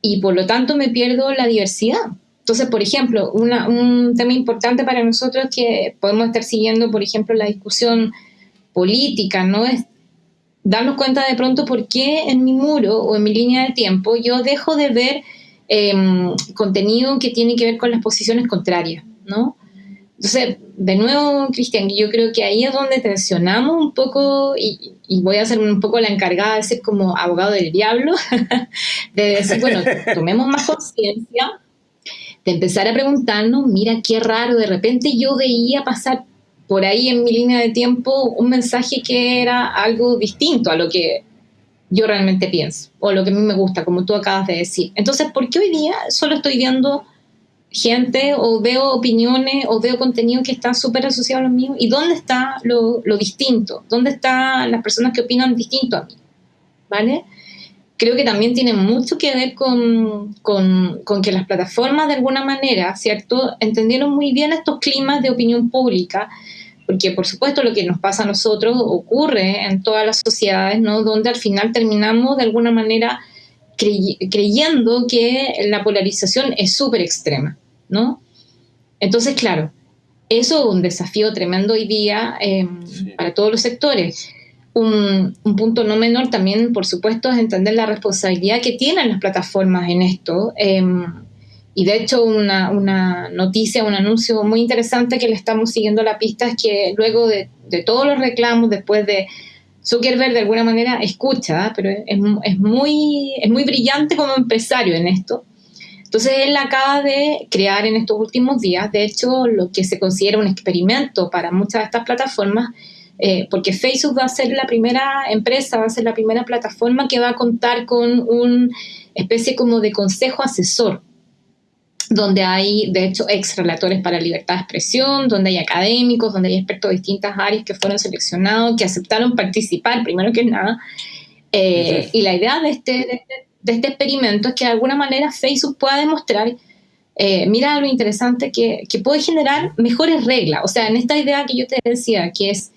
y por lo tanto me pierdo la diversidad. Entonces, por ejemplo, un tema importante para nosotros que podemos estar siguiendo, por ejemplo, la discusión política, ¿no? Es darnos cuenta de pronto por qué en mi muro o en mi línea de tiempo yo dejo de ver em, contenido que tiene que ver con las posiciones contrarias, ¿no? Entonces, de nuevo, Cristian, yo creo que ahí es donde tensionamos un poco, y, y, voy a ser un poco la encargada de ser como abogado del diablo, [laughs] de decir, bueno, [laughs] tomemos más conciencia, de empezar a preguntarnos, mira qué raro, de repente yo veía pasar por ahí en mi línea de tiempo un mensaje que era algo distinto a lo que yo realmente pienso o lo que a mí me gusta, como tú acabas de decir. Entonces, ¿por qué hoy día solo estoy viendo gente o veo opiniones o veo contenido que está súper asociado a lo mío? ¿Y dónde está lo, lo distinto? ¿Dónde están las personas que opinan distinto a mí? ¿Vale? Creo que también tiene mucho que ver con, que las plataformas de alguna manera, ¿cierto?, entendieron muy bien estos climas de opinión pública, porque por supuesto lo que nos pasa a nosotros ocurre en todas las sociedades, ¿no?, donde al final terminamos de alguna manera creyendo que la polarización es súper extrema, ¿no? Entonces, claro, eso es un desafío tremendo hoy día em, para todos los sectores un, punto no menor también, por supuesto, es entender la responsabilidad que tienen las plataformas en esto. Em, y de hecho, una, una, noticia, un anuncio muy interesante que le estamos siguiendo la pista es que luego de, todos los reclamos, después de Zuckerberg de alguna manera escucha, pero es, es, muy, es muy brillante como empresario en esto. Entonces él acaba de crear en estos últimos días, de hecho, lo que se considera un experimento para muchas de estas plataformas, eh, porque Facebook va a ser la primera empresa, va a ser la primera plataforma que va a contar con una especie como de consejo asesor, donde hay, de hecho, ex relatores para libertad de expresión, donde hay académicos, donde hay expertos de distintas áreas que fueron seleccionados, que aceptaron participar, primero que nada. Eh, y la idea de este, este, de este, experimento es que de alguna manera Facebook pueda demostrar, eh, mira lo interesante, que, que puede generar mejores reglas. O sea, en esta idea que yo te decía, que es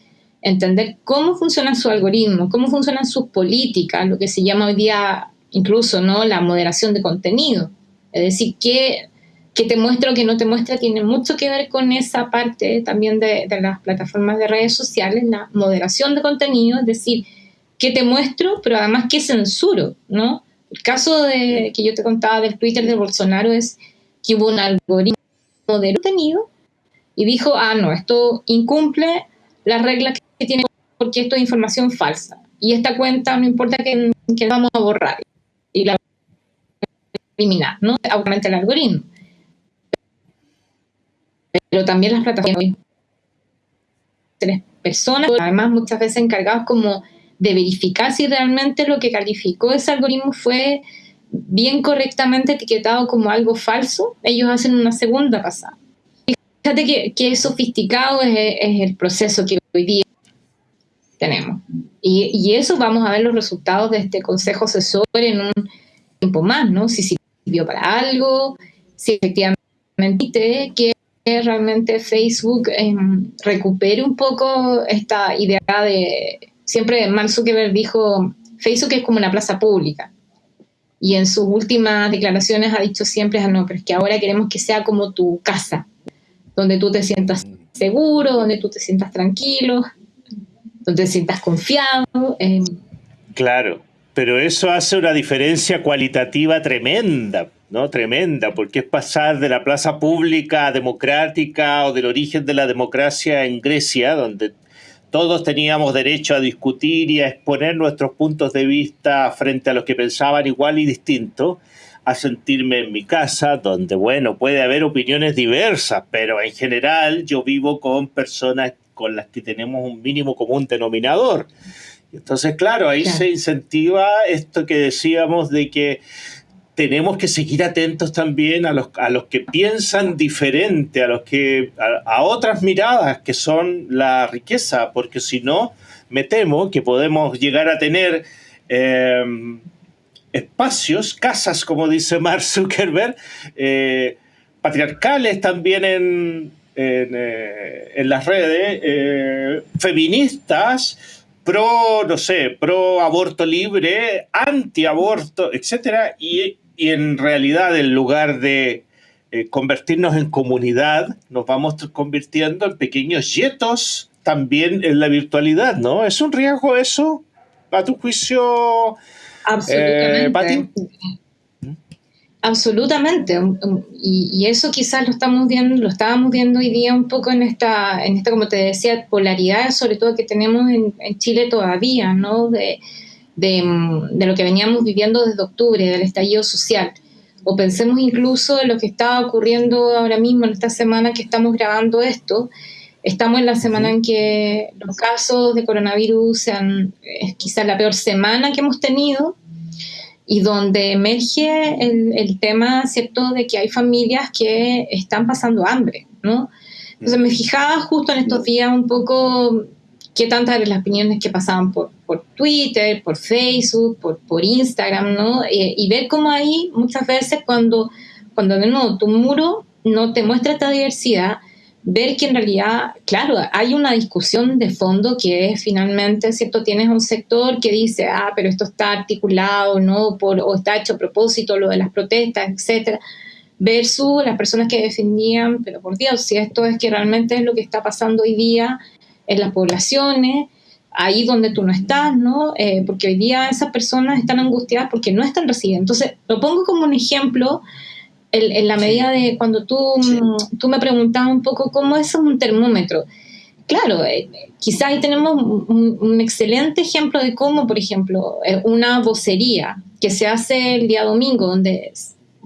entender cómo funciona su algoritmo, cómo funcionan sus políticas, lo que se llama hoy día incluso ¿no? la moderación de contenido. Es decir, que, que te muestra o que no te muestra tiene mucho que ver con esa parte también de, de las plataformas de redes sociales, la moderación de contenido, es decir, que te muestro, pero además que censuro, ¿no? El caso de, que yo te contaba del Twitter de Bolsonaro es que hubo un algoritmo de contenido y dijo, ah, no, esto incumple las reglas que tiene porque esto es información falsa. Y esta cuenta no importa que, vamos a borrar y la eliminar, ¿no? Obviamente el algoritmo. Pero también las plataformas tres personas, además muchas veces encargados como de verificar si realmente lo que calificó ese algoritmo fue bien correctamente etiquetado como algo falso, ellos hacen una segunda pasada. Fíjate que, que sofisticado es, es, el proceso que hoy día tenemos. Y, eso vamos a ver los resultados de este consejo asesor en un tiempo más, ¿no? Si sirvió para algo, si efectivamente que realmente Facebook eh, recupere un poco esta idea de siempre Mark Zuckerberg dijo, Facebook es como una plaza pública. Y en sus últimas declaraciones ha dicho siempre, ah, no, pero es que ahora queremos que sea como tu casa, donde tú te sientas seguro, donde tú te sientas tranquilo, donde te sientas confiado. Eh. Claro, pero eso hace una diferencia cualitativa tremenda, ¿no? Tremenda, porque es pasar de la plaza pública democrática o del origen de la democracia en Grecia, donde todos teníamos derecho a discutir y a exponer nuestros puntos de vista frente a los que pensaban igual y distinto, a sentirme en mi casa, donde, bueno, puede haber opiniones diversas, pero en general yo vivo con personas con las que tenemos un mínimo común denominador. Entonces, claro, ahí se incentiva esto que decíamos de que tenemos que seguir atentos también a los, a los que piensan diferente, a, los que, a, otras miradas que son la riqueza, porque si no, me temo que podemos llegar a tener em, espacios, casas, como dice Mark Zuckerberg, eh, patriarcales también en, en, eh, las redes, eh, feministas, pro, no sé, pro aborto libre, anti aborto, etcétera, y y en realidad en lugar de convertirnos en comunidad, nos vamos convirtiendo en pequeños yetos también en la virtualidad, ¿no? ¿Es un riesgo eso, a tu juicio, Absolutamente. Eh, Absolutamente. Y, eso quizás lo estamos viendo, lo estábamos viendo hoy día un poco en esta, en esta como te decía, polaridad, sobre todo que tenemos en, en Chile todavía, ¿no? De, de, lo que veníamos viviendo desde octubre, del estallido social. O pensemos incluso en lo que está ocurriendo ahora mismo, en esta semana que estamos grabando esto. Estamos en la semana en que los casos de coronavirus sean, quizás la peor semana que hemos tenido y donde emerge el, el, tema, ¿cierto?, de que hay familias que están pasando hambre, ¿no? Entonces me fijaba justo en estos días un poco qué tantas eran las opiniones que pasaban por, por Twitter, por Facebook, por, por Instagram, ¿no? Eh, y ver cómo ahí muchas veces cuando, cuando de nuevo tu muro no te muestra esta diversidad, ver que en realidad, claro, hay una discusión de fondo que es finalmente, ¿cierto? Tienes un sector que dice, ah, pero esto está articulado, ¿no? Por, o está hecho a propósito, lo de las protestas, etcétera versus las personas que defendían, pero por Dios, si esto es que realmente es lo que está pasando hoy día en las poblaciones, ahí donde tú no estás, ¿no? Eh, porque hoy día esas personas están angustiadas porque no están recibiendo. Entonces, lo pongo como un ejemplo en, la medida de cuando tú, mm, tú me preguntabas un poco cómo es un termómetro. Claro, eh, quizás ahí tenemos un, excelente ejemplo de cómo, por ejemplo, eh, una vocería que se hace el día domingo, donde,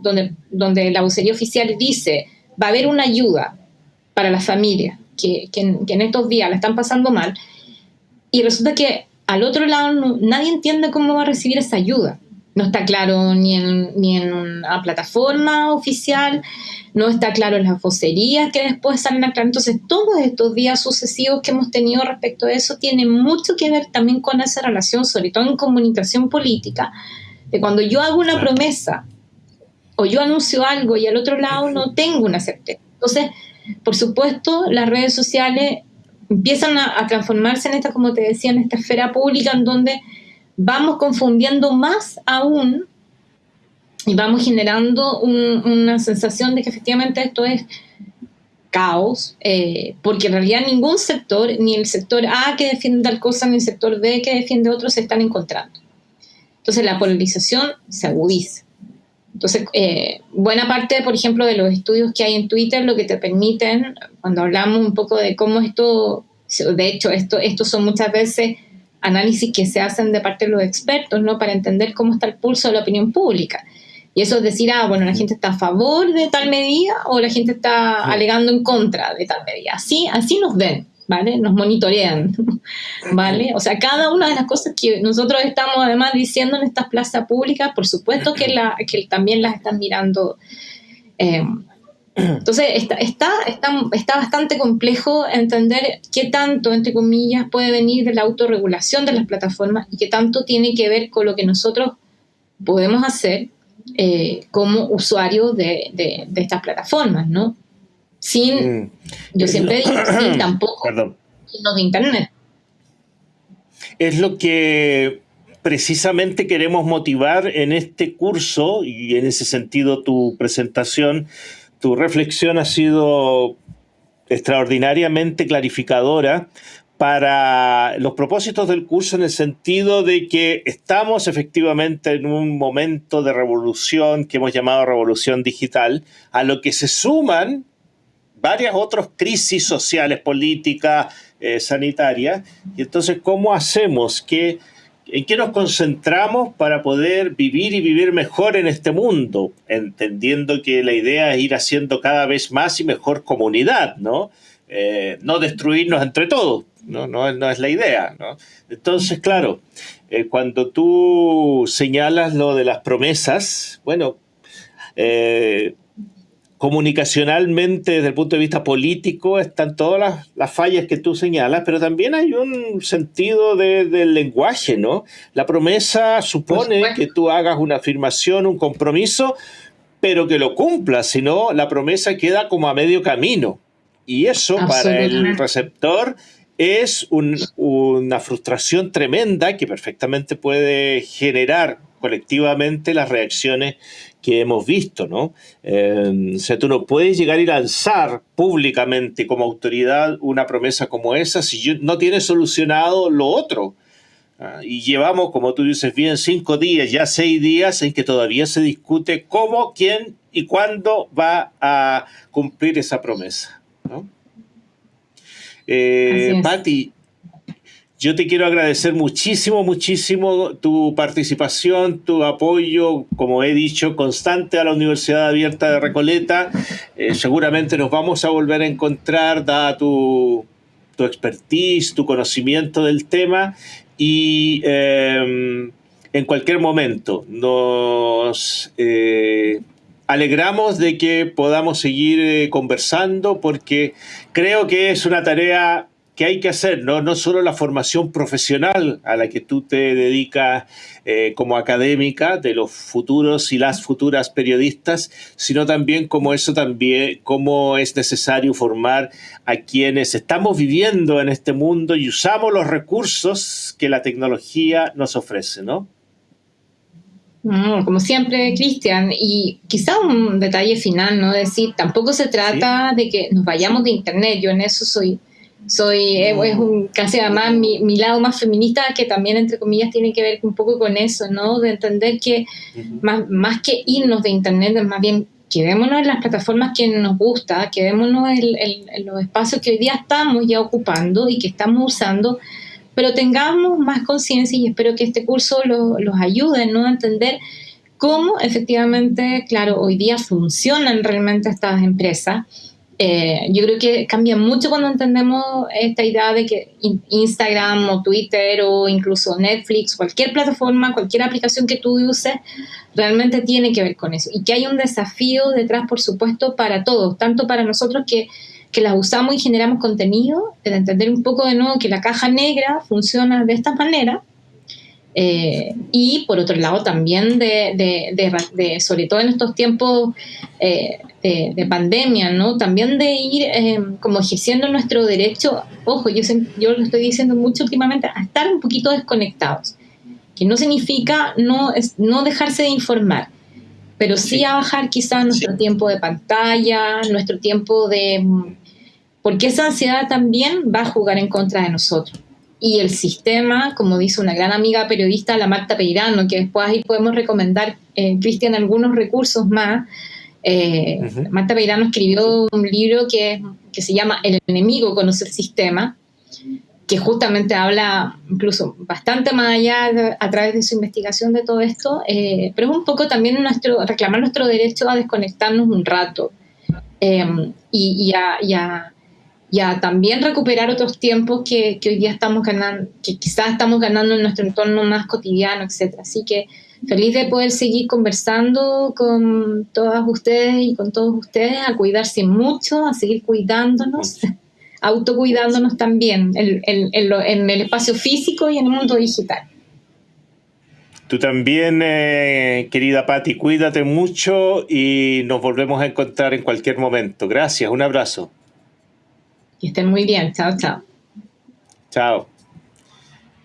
donde, donde la vocería oficial dice va a haber una ayuda para la familia, que, en estos días la están pasando mal, y resulta que al otro lado nadie entiende cómo va a recibir esa ayuda. No está claro ni en, ni en una plataforma oficial, no está claro en las vocerías que después salen a Entonces, todos estos días sucesivos que hemos tenido respecto a eso tienen mucho que ver también con esa relación, sobre todo en comunicación política, de cuando yo hago una promesa o yo anuncio algo y al otro lado no tengo una certeza. Entonces, por supuesto, las redes sociales empiezan a, transformarse en esta, como te decía, en esta esfera pública en donde vamos confundiendo más aún y vamos generando una sensación de que efectivamente esto es caos, eh, porque en realidad ningún sector, ni el sector A que defiende tal cosa, ni el sector B que defiende otro, se están encontrando. Entonces la polarización se agudiza. Entonces, eh, buena parte, por ejemplo, de los estudios que hay en Twitter, lo que te permiten, cuando hablamos un poco de cómo esto, de hecho, esto, estos son muchas veces análisis que se hacen de parte de los expertos, ¿no? Para entender cómo está el pulso de la opinión pública. Y eso es decir, ah, bueno, la gente está a favor de tal medida o la gente está alegando en contra de tal medida. Así, así nos ven. ¿vale? Nos monitorean, [laughs] ¿vale? O sea, cada una de las cosas que nosotros estamos además diciendo en estas plazas públicas, por supuesto que, la, que también las están mirando. Eh, entonces, está, está, está, bastante complejo entender qué tanto, entre comillas, puede venir de la autorregulación de las plataformas y qué tanto tiene que ver con lo que nosotros podemos hacer eh, como usuarios de, de, de, estas plataformas, ¿no? sin, mm. yo siempre digo, [clears throat] sin tampoco, Perdón. de Internet. Es lo que precisamente queremos motivar en este curso y en ese sentido tu presentación, tu reflexión ha sido extraordinariamente clarificadora para los propósitos del curso en el sentido de que estamos efectivamente en un momento de revolución que hemos llamado revolución digital, a lo que se suman varias otras crisis sociales, políticas, eh, sanitarias. Y entonces, ¿cómo hacemos? que ¿En qué nos concentramos para poder vivir y vivir mejor en este mundo? Entendiendo que la idea es ir haciendo cada vez más y mejor comunidad, ¿no? Eh, no destruirnos entre todos, ¿no? No, es la idea, ¿no? Entonces, claro, eh, cuando tú señalas lo de las promesas, bueno, comunicacionalmente, desde el punto de vista político, están todas las, fallas que tú señalas, pero también hay un sentido del lenguaje, ¿no? La promesa supone que tú hagas una afirmación, un compromiso, pero que lo cumplas, si no, la promesa queda como a medio camino. Y eso para el receptor es una frustración tremenda que perfectamente puede generar colectivamente las reacciones que hemos visto, ¿no? Eh, o sea, tú no puedes llegar y lanzar públicamente como autoridad una promesa como esa si no tienes solucionado lo otro. Ah, y llevamos, como tú dices bien, cinco días, ya seis días en que todavía se discute cómo, quién y cuándo va a cumplir esa promesa. ¿no? Eh, yo te quiero agradecer muchísimo, muchísimo tu participación, tu apoyo, como he dicho, constante a la Universidad Abierta de Recoleta. Eh, seguramente nos vamos a volver a encontrar, dada tu, tu expertise, tu conocimiento del tema y em, en cualquier momento nos eh, alegramos de que podamos seguir eh, conversando porque creo que es una tarea que hay que hacer, ¿no? no solo la formación profesional a la que tú te dedicas eh, como académica de los futuros y las futuras periodistas, sino también como eso también, cómo es necesario formar a quienes estamos viviendo en este mundo y usamos los recursos que la tecnología nos ofrece, ¿no? como siempre, Cristian, y quizá un detalle final, ¿no? Decir, tampoco se trata de que nos vayamos de Internet, yo en eso soy soy, eh, es un, casi además mi, mi, lado más feminista que también, entre comillas, tiene que ver un poco con eso, ¿no? De entender que más, más que irnos de Internet, más bien quedémonos en las plataformas que nos gusta, quedémonos en, en, los espacios que hoy día estamos ya ocupando y que estamos usando, pero tengamos más conciencia y espero que este curso los ayude ¿no? a entender cómo efectivamente, claro, hoy día funcionan realmente estas empresas Eh, yo creo que cambia mucho cuando entendemos esta idea de que Instagram o Twitter o incluso Netflix, cualquier plataforma, cualquier aplicación que tú uses, realmente tiene que ver con eso. Y que hay un desafío detrás, por supuesto, para todos, tanto para nosotros que, que las usamos y generamos contenido, de entender un poco de nuevo que la caja negra funciona de esta manera, eh, y por otro lado también de, de, de, sobre todo en estos tiempos eh, de, pandemia, ¿no? También de ir eh, como ejerciendo nuestro derecho, ojo, yo, yo lo estoy diciendo mucho últimamente, a estar un poquito desconectados, que no significa no, es, no dejarse de informar, pero sí, a bajar quizás nuestro tiempo de pantalla, nuestro tiempo de... Porque esa ansiedad también va a jugar en contra de nosotros y el sistema, como dice una gran amiga periodista, la Marta Peirano, que después ahí podemos recomendar, eh, Cristian, algunos recursos más. Eh, Marta Peirano escribió un libro que, que se llama El enemigo conoce el sistema, que justamente habla incluso bastante más allá a través de su investigación de todo esto, eh, pero es un poco también nuestro, reclamar nuestro derecho a desconectarnos un rato eh, y, y a ya también recuperar otros tiempos que, que, hoy día estamos ganando, que quizás estamos ganando en nuestro entorno más cotidiano, etc. Así que feliz de poder seguir conversando con todas ustedes y con todos ustedes, a cuidarse mucho, a seguir cuidándonos, [laughs] autocuidándonos también en, en, en, el espacio físico y en el mundo digital. Tú también, eh, querida Patti, cuídate mucho y nos volvemos a encontrar en cualquier momento. Gracias, un abrazo. Que estén muy bien. Chao, chao. Chao.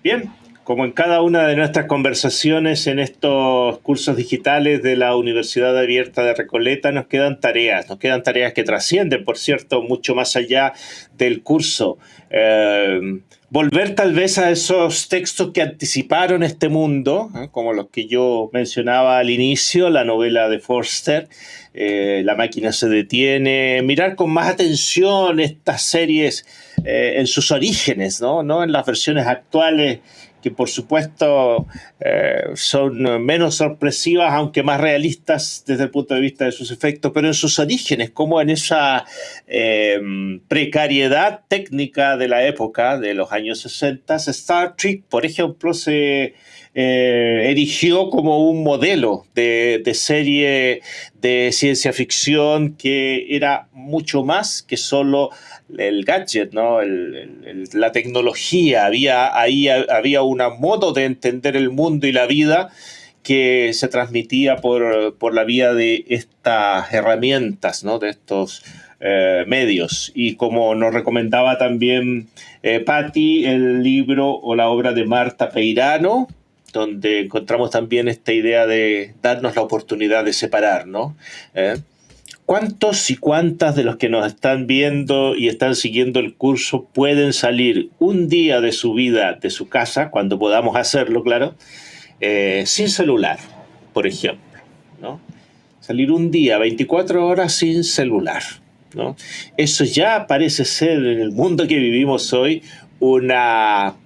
Bien, como en cada una de nuestras conversaciones en estos cursos digitales de la Universidad Abierta de Recoleta, nos quedan tareas, nos quedan tareas que trascienden, por cierto, mucho más allá del curso. Eh, volver tal vez a esos textos que anticiparon este mundo, ¿eh? como los que yo mencionaba al inicio, la novela de Forster, eh, La máquina se detiene, mirar con más atención estas series eh, en sus orígenes, ¿no? no en las versiones actuales que por supuesto eh, son menos sorpresivas, aunque más realistas desde el punto de vista de sus efectos, pero en sus orígenes, como en esa eh, precariedad técnica de la época, de los años 60, Star Trek, por ejemplo, se eh, erigió como un modelo de, serie de ciencia ficción que era mucho más que solo el gadget, ¿no? la tecnología. Había, ahí había un modo de entender el mundo y la vida que se transmitía por, la vía de estas herramientas, ¿no? de estos eh, medios. Y como nos recomendaba también eh, Patti, el libro o la obra de Marta Peirano, donde encontramos también esta idea de darnos la oportunidad de separar, ¿no? ¿Eh? ¿Cuántos y cuántas de los que nos están viendo y están siguiendo el curso pueden salir un día de su vida, de su casa, cuando podamos hacerlo, claro, eh, sin celular, por ejemplo? ¿no? Salir un día, 24 horas sin celular. ¿no? Eso ya parece ser en el mundo que vivimos hoy una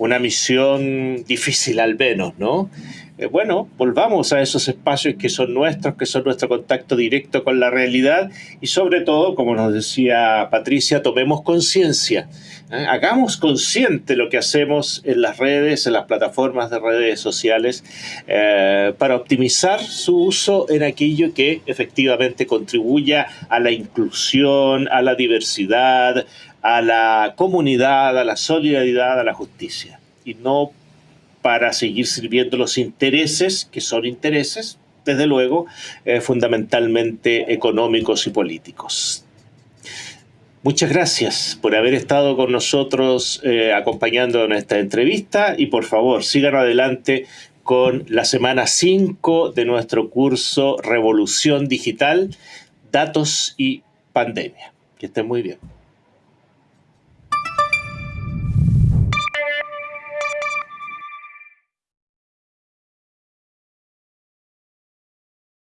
una misión difícil al menos, ¿no? Eh, bueno, volvamos a esos espacios que son nuestros, que son nuestro contacto directo con la realidad y sobre todo, como nos decía Patricia, tomemos conciencia, ¿eh? hagamos consciente lo que hacemos en las redes, en las plataformas de redes sociales, eh, para optimizar su uso en aquello que efectivamente contribuya a la inclusión, a la diversidad, a la comunidad, a la solidaridad, a la justicia. Y no para seguir sirviendo los intereses, que son intereses, desde luego, eh, fundamentalmente económicos y políticos. Muchas gracias por haber estado con nosotros eh, acompañando en esta entrevista y por favor sigan adelante con la semana 5 de nuestro curso Revolución Digital, Datos y Pandemia. Que estén muy bien.